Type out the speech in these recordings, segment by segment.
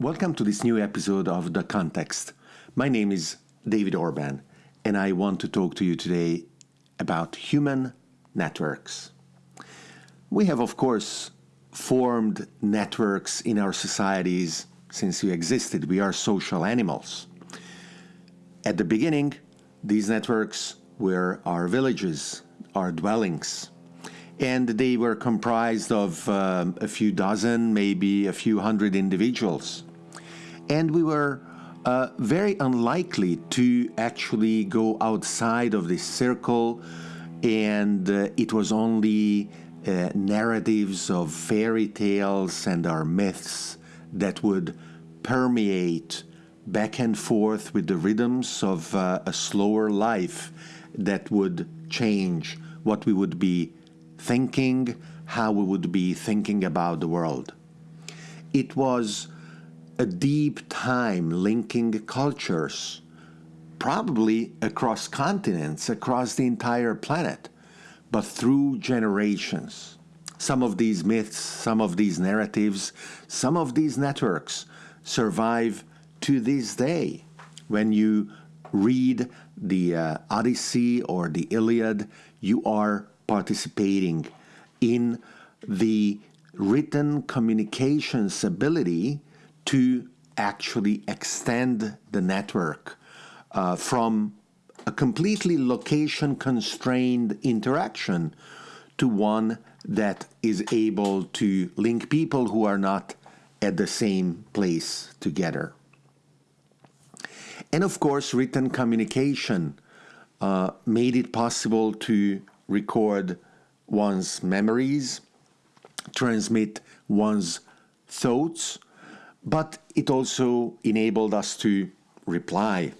Welcome to this new episode of The Context. My name is David Orban, and I want to talk to you today about human networks. We have, of course, formed networks in our societies since we existed. We are social animals. At the beginning, these networks were our villages, our dwellings, and they were comprised of um, a few dozen, maybe a few hundred individuals and we were uh, very unlikely to actually go outside of this circle, and uh, it was only uh, narratives of fairy tales and our myths that would permeate back and forth with the rhythms of uh, a slower life that would change what we would be thinking, how we would be thinking about the world. It was a deep time linking cultures, probably across continents, across the entire planet, but through generations. Some of these myths, some of these narratives, some of these networks survive to this day. When you read the uh, Odyssey or the Iliad, you are participating in the written communications ability to actually extend the network uh, from a completely location constrained interaction to one that is able to link people who are not at the same place together. And of course, written communication uh, made it possible to record one's memories, transmit one's thoughts, but it also enabled us to reply.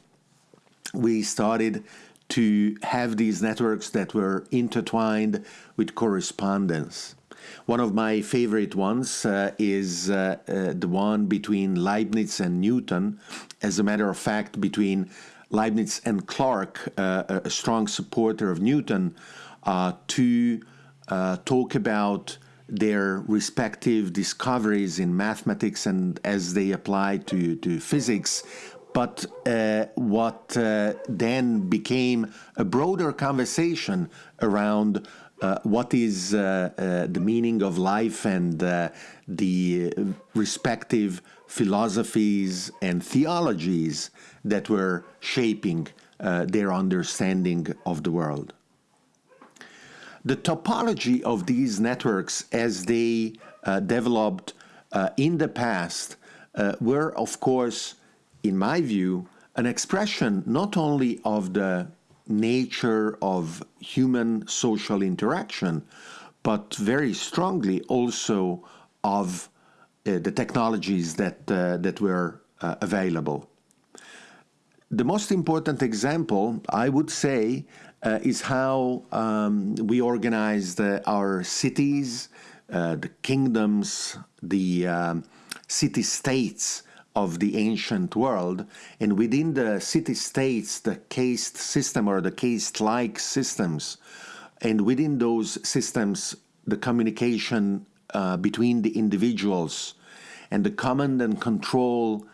We started to have these networks that were intertwined with correspondence. One of my favorite ones uh, is uh, uh, the one between Leibniz and Newton. As a matter of fact, between Leibniz and Clarke, uh, a strong supporter of Newton, uh, to uh, talk about their respective discoveries in mathematics and as they apply to, to physics. But uh, what uh, then became a broader conversation around uh, what is uh, uh, the meaning of life and uh, the respective philosophies and theologies that were shaping their understanding of the world. The topology of these networks as they uh, developed uh, in the past uh, were, of course, in my view, an expression not only of the nature of human social interaction, but very strongly also of uh, the technologies that, uh, that were available. The most important example, I would say, uh, is how um, we organized our cities, uh, the kingdoms, the um, city states of the ancient world. And within the city states, the caste system or the caste like systems, and within those systems, the communication uh, between the individuals and the command and control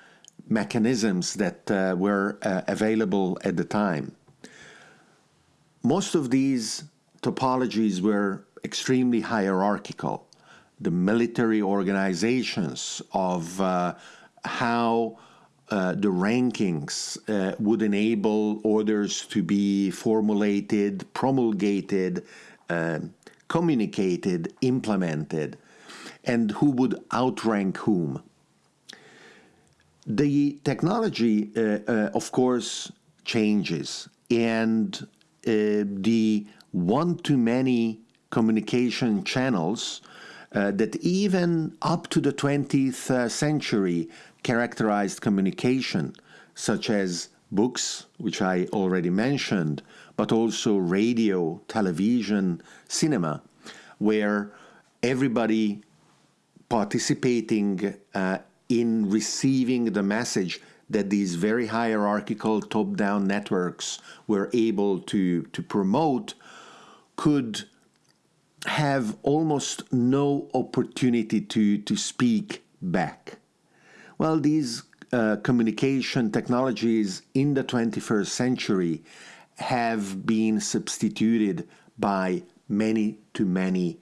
mechanisms that uh, were uh, available at the time. Most of these topologies were extremely hierarchical. The military organizations of uh, how uh, the rankings uh, would enable orders to be formulated, promulgated, uh, communicated, implemented, and who would outrank whom. The technology, uh, uh, of course, changes, and the one-to-many communication channels uh, that even up to the 20th uh, century characterized communication, such as books, which I already mentioned, but also radio, television, cinema, where everybody participating uh, in receiving the message that these very hierarchical top-down networks were able to, to promote could have almost no opportunity to, to speak back. Well, these uh, communication technologies in the 21st century have been substituted by many to many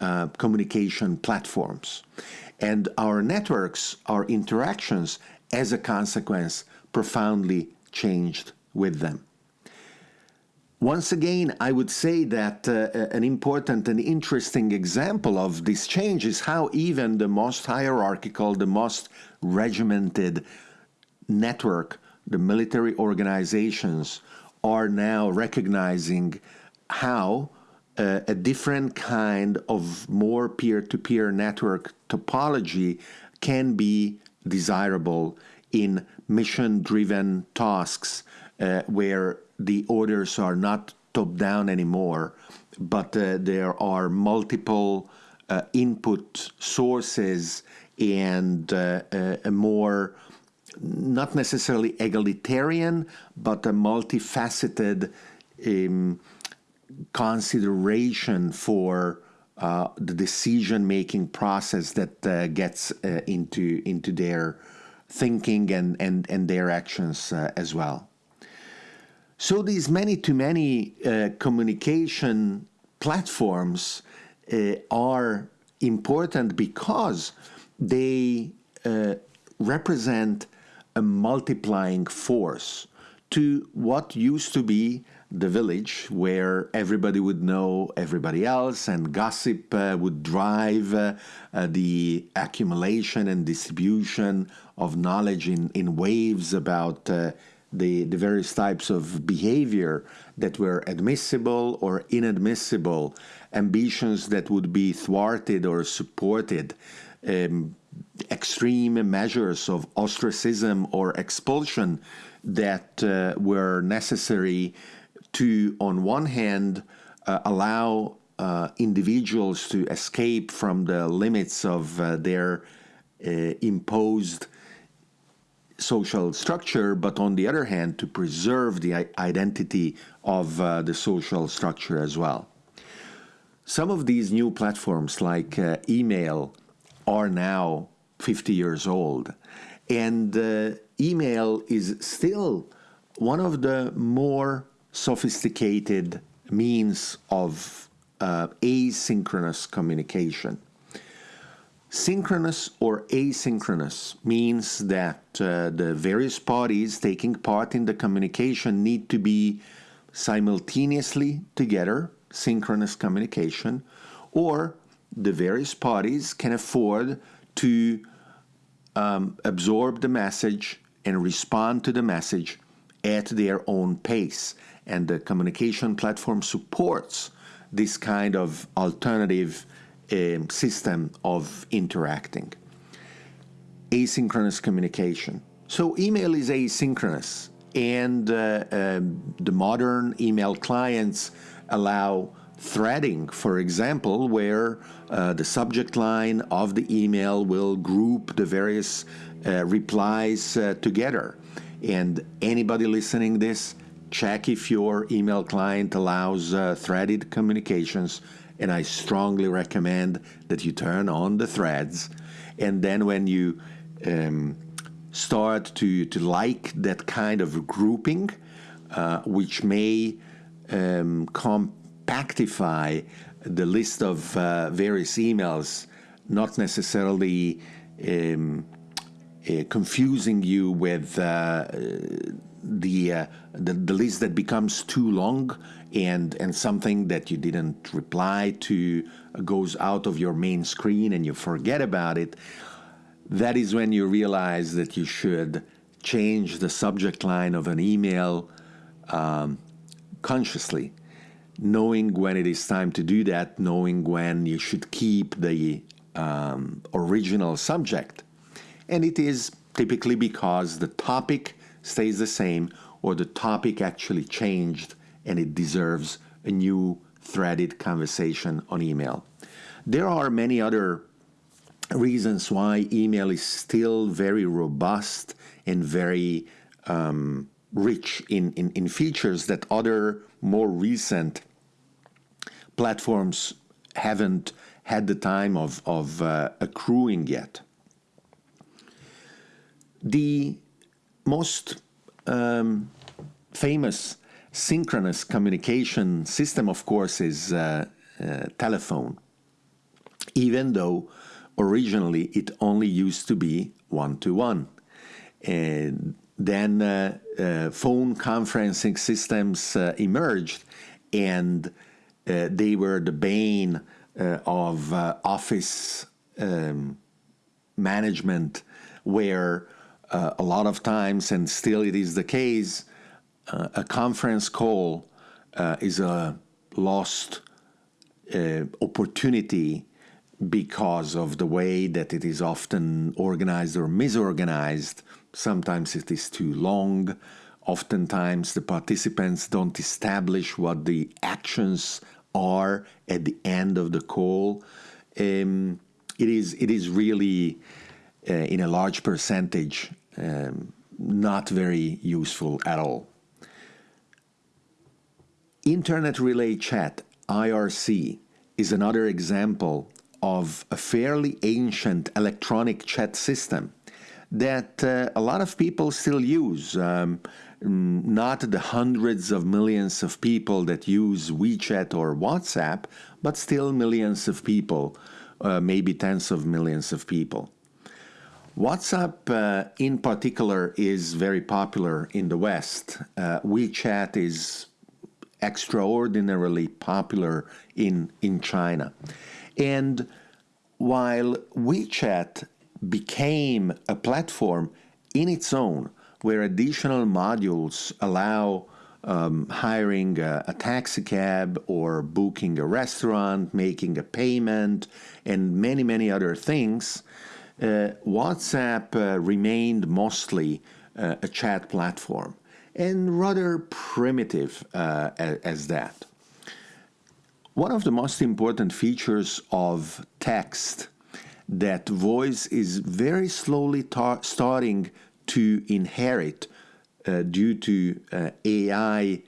uh, communication platforms. And our networks, our interactions, as a consequence, profoundly changed with them. Once again, I would say that uh, an important and interesting example of this change is how even the most hierarchical, the most regimented network, the military organizations, are now recognizing how uh, a different kind of more peer to peer network topology can be desirable in mission driven tasks uh, where the orders are not top down anymore, but uh, there are multiple uh, input sources and uh, uh, a more not necessarily egalitarian, but a multifaceted um, consideration for uh, the decision making process that uh, gets uh, into into their thinking and and and their actions uh, as well. So these many to many uh, communication platforms uh, are important because they represent a multiplying force to what used to be the village where everybody would know everybody else and gossip uh, would drive uh, uh, the accumulation and distribution of knowledge in, in waves about uh, the, the various types of behavior that were admissible or inadmissible, ambitions that would be thwarted or supported. Um, extreme measures of ostracism or expulsion that uh, were necessary to, on one hand, uh, allow uh, individuals to escape from the limits of uh, their uh, imposed social structure, but on the other hand, to preserve the identity of uh, the social structure as well. Some of these new platforms, like uh, email, are now 50 years old. And email is still one of the more sophisticated means of uh, asynchronous communication. Synchronous or asynchronous means that uh, the various parties taking part in the communication need to be simultaneously together, synchronous communication, or the various parties can afford to um, absorb the message and respond to the message at their own pace. And the communication platform supports this kind of alternative um, system of interacting. Asynchronous communication. So, email is asynchronous, and uh, um, the modern email clients allow threading, for example, where uh, the subject line of the email will group the various uh, replies uh, together. And anybody listening this, check if your email client allows uh, threaded communications. And I strongly recommend that you turn on the threads. And then when you um, start to, to like that kind of grouping, uh, which may um, compactify the list of uh, various emails, not necessarily um, uh, confusing you with uh, the, uh, the, the list that becomes too long and and something that you didn't reply to goes out of your main screen and you forget about it. That is when you realize that you should change the subject line of an email um, consciously knowing when it is time to do that, knowing when you should keep the um, original subject. And it is typically because the topic stays the same or the topic actually changed and it deserves a new threaded conversation on email. There are many other reasons why email is still very robust and very um, rich in, in, in features that other more recent platforms haven't had the time of, of uh, accruing yet. The most um, famous synchronous communication system, of course, is uh, uh, telephone, even though originally it only used to be one to one. And then uh, uh phone conferencing systems uh, emerged, and uh, they were the bane of office um, management, where a lot of times, and still it is the case, uh, a conference call uh, is a lost uh, opportunity because of the way that it is often organized or misorganized. Sometimes it is too long. Oftentimes the participants don't establish what the actions are at the end of the call. Um, it is it is really uh, in a large percentage um, not very useful at all. Internet Relay Chat, IRC, is another example of a fairly ancient electronic chat system that uh, a lot of people still use. Um, not the hundreds of millions of people that use WeChat or WhatsApp, but still millions of people, uh, maybe tens of millions of people. WhatsApp, uh, in particular, is very popular in the West. Uh, WeChat is extraordinarily popular in, in China. And while WeChat became a platform in its own where additional modules allow um, hiring a, a, taxi cab or booking a restaurant, making a payment, and many, many other things, WhatsApp uh, remained mostly uh, a chat platform and rather primitive uh, as that. One of the most important features of text that voice is very slowly starting to inherit uh, due to uh, AI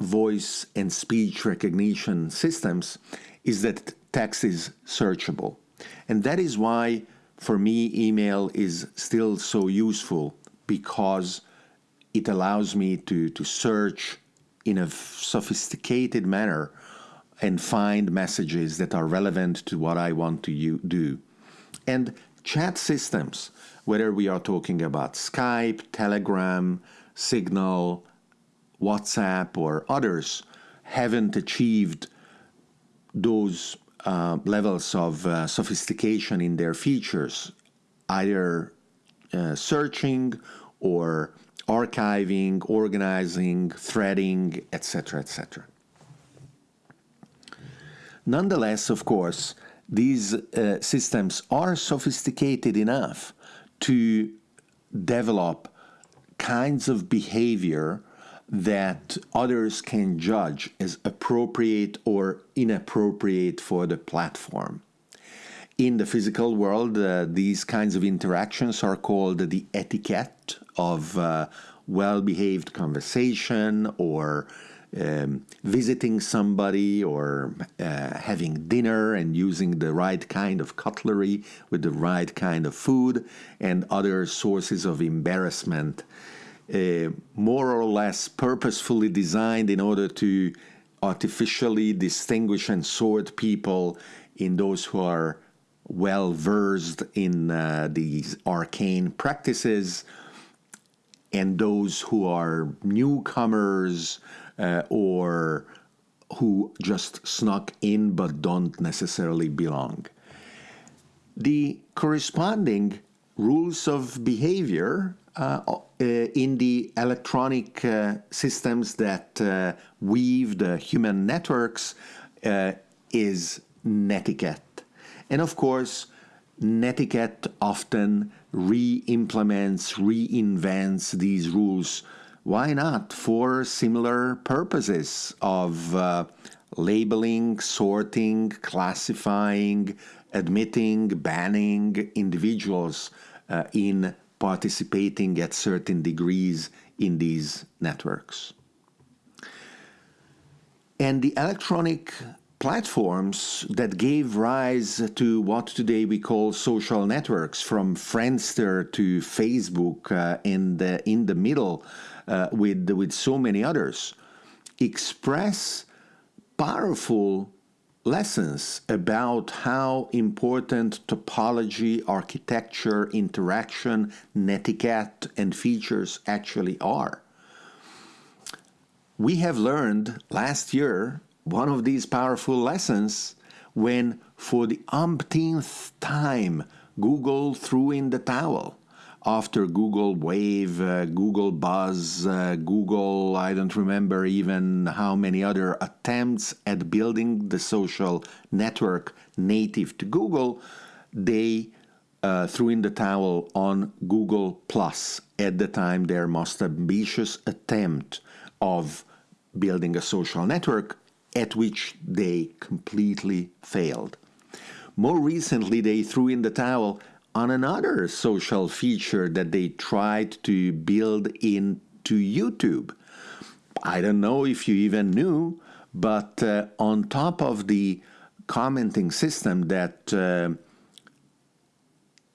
voice and speech recognition systems is that text is searchable. And that is why, for me, email is still so useful because it allows me to, to search in a sophisticated manner and find messages that are relevant to what I want to do. And chat systems, whether we are talking about Skype, Telegram, Signal, WhatsApp, or others, haven't achieved those uh, levels of uh, sophistication in their features, either uh, searching or archiving, organizing, threading, etc., etc. Nonetheless, of course, these uh, systems are sophisticated enough to develop kinds of behavior that others can judge as appropriate or inappropriate for the platform. In the physical world, uh, these kinds of interactions are called the etiquette of uh, well behaved conversation or um, visiting somebody or uh, having dinner and using the right kind of cutlery with the right kind of food and other sources of embarrassment, uh, more or less purposefully designed in order to artificially distinguish and sort people in those who are well versed in uh, these arcane practices and those who are newcomers uh, or who just snuck in but don't necessarily belong. The corresponding rules of behavior in the electronic uh, systems that uh, weave the human networks uh, is netiquette. And of course, netiquette often re-implements, reinvents these rules. Why not for similar purposes of uh, labeling, sorting, classifying, admitting, banning individuals uh, in participating at certain degrees in these networks. And the electronic platforms that gave rise to what today we call social networks, from Friendster to Facebook, uh, and uh, in the middle uh, with, with so many others, express powerful lessons about how important topology, architecture, interaction, netiquette, and features actually are. We have learned last year one of these powerful lessons when, for the umpteenth time, Google threw in the towel after Google Wave, uh, Google Buzz, uh, Google, I don't remember even how many other attempts at building the social network native to Google, they uh, threw in the towel on Google Plus at the time their most ambitious attempt of building a social network at which they completely failed. More recently, they threw in the towel on another social feature that they tried to build into YouTube. I don't know if you even knew, but uh, on top of the commenting system that uh,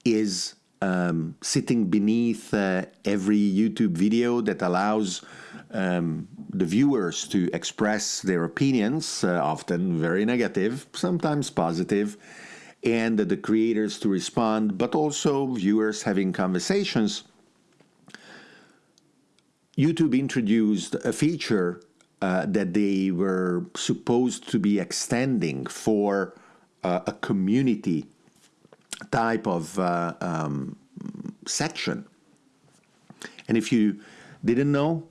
is um, sitting beneath uh, every YouTube video that allows um, the viewers to express their opinions, uh, often very negative, sometimes positive, and the creators to respond, but also viewers having conversations. YouTube introduced a feature uh, that they were supposed to be extending for uh, a community type of uh, um, section. And if you didn't know,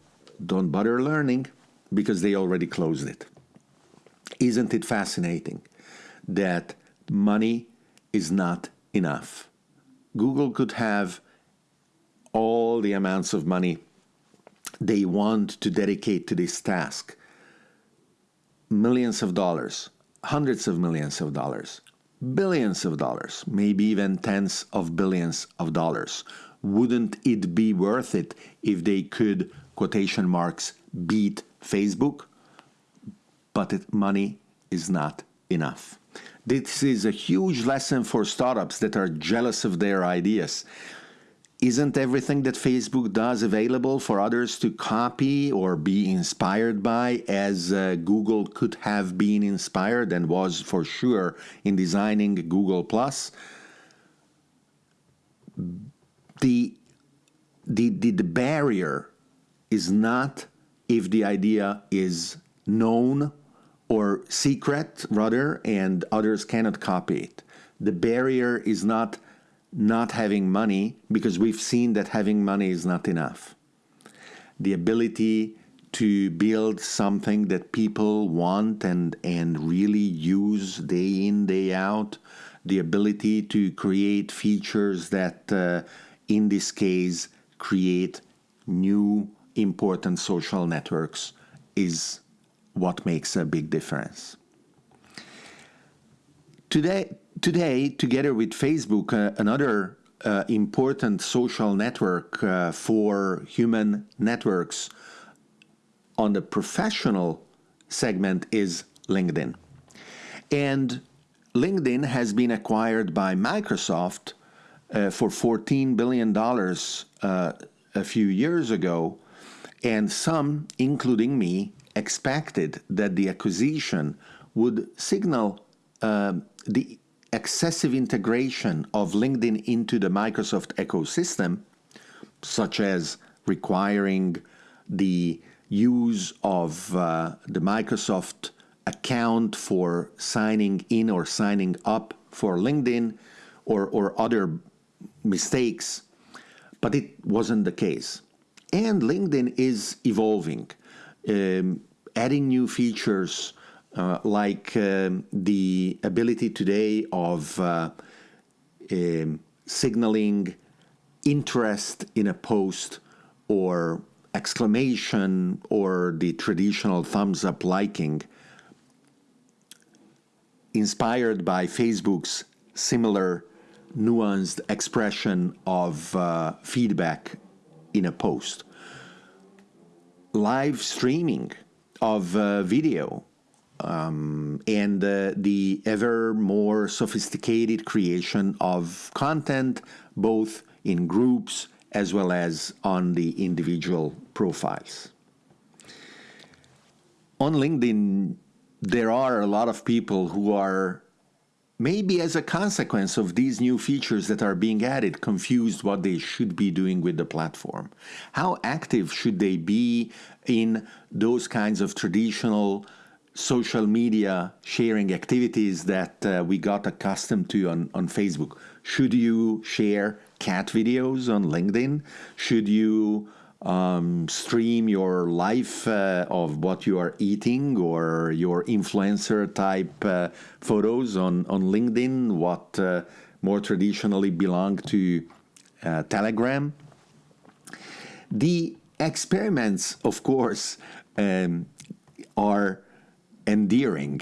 don't bother learning because they already closed it. Isn't it fascinating that money is not enough? Google could have all the amounts of money they want to dedicate to this task millions of dollars, hundreds of millions of dollars, billions of dollars, maybe even tens of billions of dollars. Wouldn't it be worth it if they could quotation marks beat Facebook, but it, money is not enough. This is a huge lesson for startups that are jealous of their ideas. Isn't everything that Facebook does available for others to copy or be inspired by, as uh, Google could have been inspired and was for sure in designing Google Plus? The, the, the, the barrier is not if the idea is known or secret, rather, and others cannot copy it. The barrier is not not having money because we've seen that having money is not enough. The ability to build something that people want and, and really use day in, day out, the ability to create features that, uh, in this case, create new important social networks is what makes a big difference. Today, today together with Facebook, uh, another uh, important social network uh, for human networks on the professional segment is LinkedIn. And LinkedIn has been acquired by Microsoft uh, for $14 billion uh, a few years ago and some, including me, expected that the acquisition would signal uh, the excessive integration of LinkedIn into the Microsoft ecosystem, such as requiring the use of uh, the Microsoft account for signing in or signing up for LinkedIn or, or other mistakes, but it wasn't the case. And LinkedIn is evolving, um, adding new features uh, like um, the ability today of uh, um, signaling interest in a post or exclamation or the traditional thumbs up liking inspired by Facebook's similar nuanced expression of uh, feedback in a post. Live streaming of uh, video um, and uh, the ever more sophisticated creation of content, both in groups as well as on the individual profiles. On LinkedIn, there are a lot of people who are maybe as a consequence of these new features that are being added, confused what they should be doing with the platform. How active should they be in those kinds of traditional social media sharing activities that uh, we got accustomed to on, on Facebook? Should you share cat videos on LinkedIn? Should you um, stream your life uh, of what you are eating or your influencer type uh, photos on, on LinkedIn, what uh, more traditionally belong to uh, Telegram. The experiments, of course, um, are endearing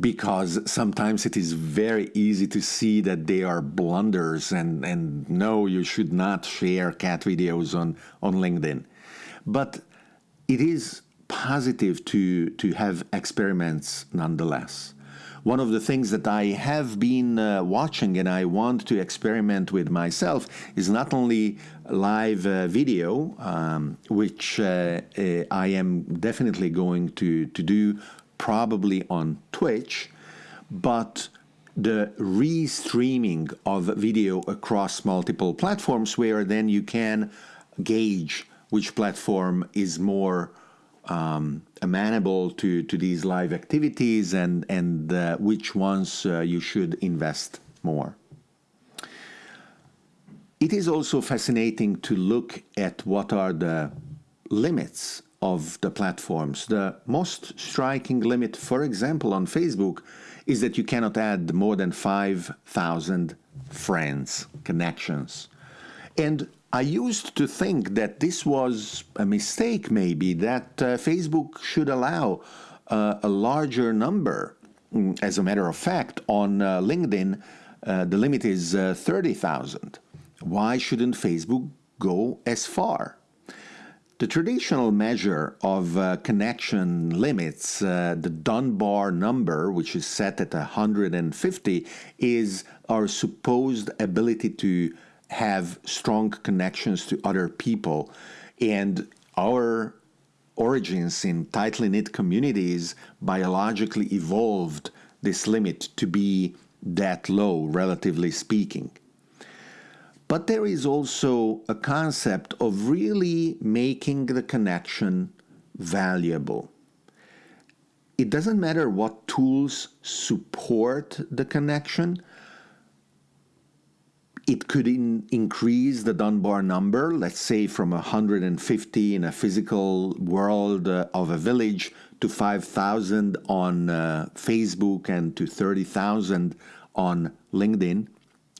because sometimes it is very easy to see that they are blunders and, and no, you should not share cat videos on, on LinkedIn. But it is positive to, to have experiments nonetheless. One of the things that I have been uh, watching and I want to experiment with myself is not only live uh, video, um, which uh, uh I am definitely going to, to do probably on Twitch, but the restreaming of video across multiple platforms where then you can gauge which platform is more um, amenable to, to these live activities and, and uh, which ones uh, you should invest more. It is also fascinating to look at what are the limits of the platforms. The most striking limit, for example, on Facebook, is that you cannot add more than 5,000 friends, connections. And I used to think that this was a mistake, maybe, that uh, Facebook should allow uh, a larger number. Mm, as a matter of fact, on uh, LinkedIn, uh, the limit is uh, 30,000. Why shouldn't Facebook go as far? The traditional measure of uh, connection limits, uh, the Dunbar number, which is set at 150, is our supposed ability to have strong connections to other people. And our origins in tightly knit communities biologically evolved this limit to be that low, relatively speaking. But there is also a concept of really making the connection valuable. It doesn't matter what tools support the connection. It could in increase the Dunbar number, let's say from 150 in a physical world uh, of a village to 5,000 on uh, Facebook and to 30,000 on LinkedIn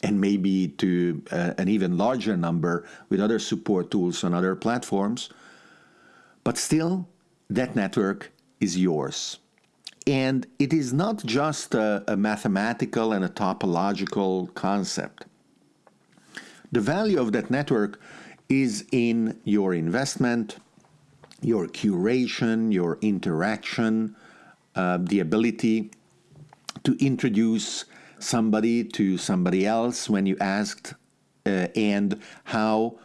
and maybe to uh, an even larger number with other support tools on other platforms. But still, that network is yours. And it is not just a, a mathematical and a topological concept. The value of that network is in your investment, your curation, your interaction, uh, the ability to introduce somebody to somebody else when you asked, uh, and how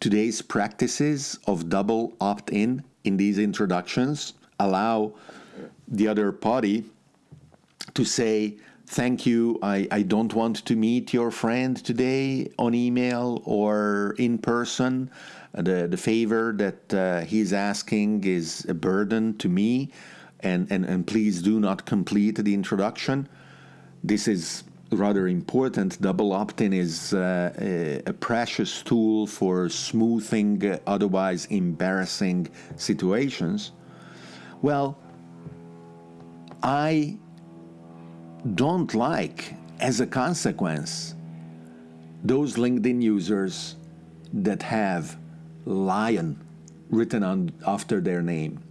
today's practices of double opt in in these introductions allow the other party to say, Thank you, I, I don't want to meet your friend today on email or in person. The, the favor that uh, he's asking is a burden to me, and, and, and please do not complete the introduction. This is rather important. Double opt-in is uh, a, precious tool for smoothing uh, otherwise embarrassing situations. Well, I don't like, as a consequence, those LinkedIn users that have lion written on after their name.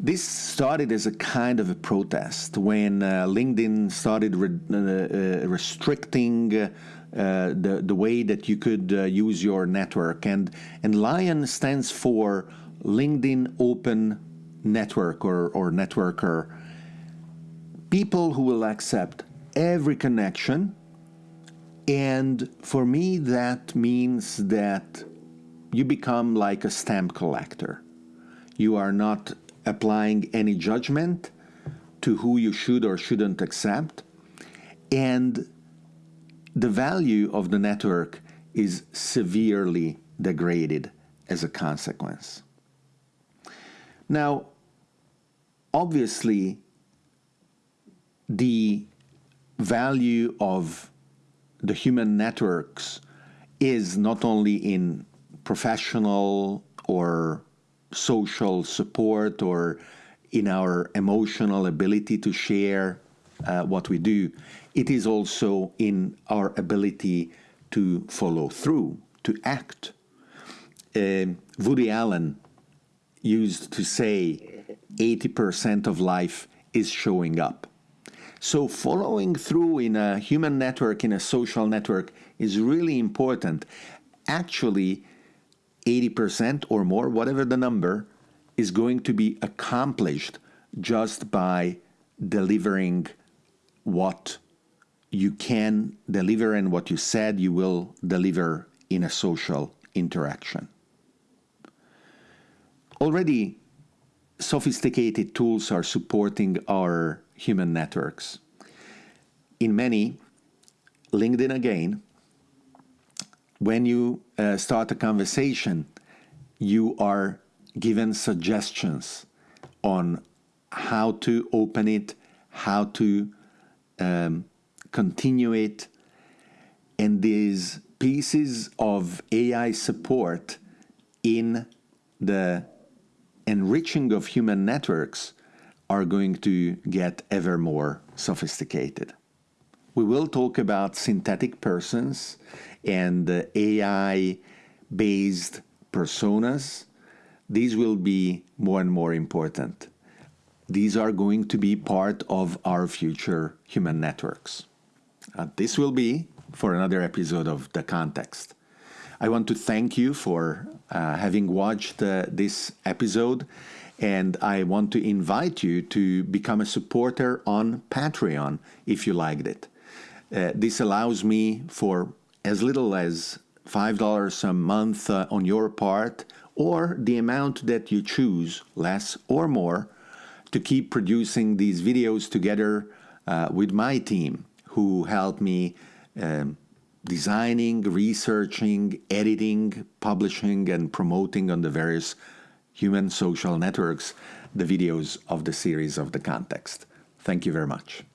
This started as a kind of a protest when uh, LinkedIn started re uh, uh, restricting uh, the, the way that you could uh, use your network. And, and LION stands for LinkedIn Open Network or, or Networker. people who will accept every connection. And for me, that means that you become like a stamp collector. You are not applying any judgment to who you should or shouldn't accept. And the value of the network is severely degraded as a consequence. Now, obviously, the value of the human networks is not only in professional or social support or in our emotional ability to share uh, what we do, it is also in our ability to follow through, to act. Uh, Woody Allen used to say 80% of life is showing up. So following through in a human network, in a social network, is really important. Actually, 80% or more, whatever the number, is going to be accomplished just by delivering what you can deliver and what you said you will deliver in a social interaction. Already, sophisticated tools are supporting our human networks. In many, LinkedIn again, when you uh, start a conversation, you are given suggestions on how to open it, how to um, continue it, and these pieces of AI support in the enriching of human networks are going to get ever more sophisticated. We will talk about synthetic persons and AI based personas. These will be more and more important. These are going to be part of our future human networks. Uh, this will be for another episode of The Context. I want to thank you for uh, having watched uh, this episode and I want to invite you to become a supporter on Patreon if you liked it. Uh, this allows me for as little as $5 a month uh, on your part, or the amount that you choose, less or more, to keep producing these videos together uh, with my team who help me um, designing, researching, editing, publishing, and promoting on the various human social networks the videos of the series of the context. Thank you very much.